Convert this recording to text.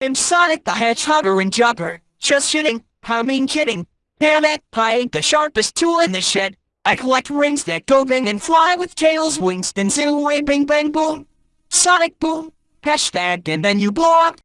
I'm Sonic the Hedgehogger and Jumper, Just shooting, how mean kidding. Damn it, I ain't the sharpest tool in the shed. I collect rings that go bang and fly with tails, wings, then zoom away, bing bang boom. Sonic boom. Hashtag and then you blow up.